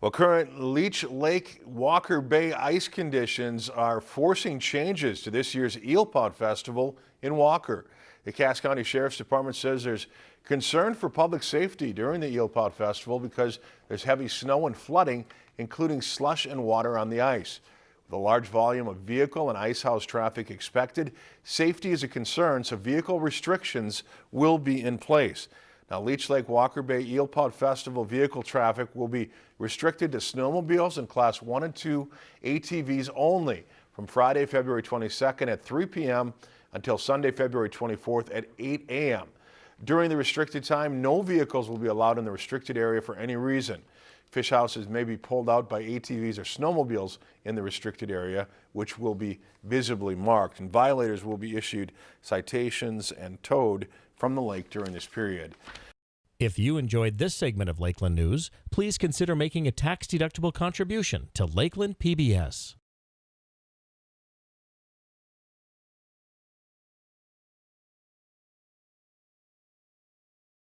Well, current Leech Lake Walker Bay ice conditions are forcing changes to this year's Eelpout Festival in Walker. The Cass County Sheriff's Department says there's concern for public safety during the Eelpout Festival because there's heavy snow and flooding, including slush and water on the ice. With a large volume of vehicle and ice house traffic expected, safety is a concern, so vehicle restrictions will be in place. Now, Leech Lake Walker Bay Eelpout Festival vehicle traffic will be restricted to snowmobiles and Class 1 and 2 ATVs only from Friday, February 22nd at 3 p.m. until Sunday, February 24th at 8 a.m. During the restricted time, no vehicles will be allowed in the restricted area for any reason. Fish houses may be pulled out by ATVs or snowmobiles in the restricted area, which will be visibly marked, and violators will be issued citations and towed from the lake during this period. If you enjoyed this segment of Lakeland News, please consider making a tax-deductible contribution to Lakeland PBS.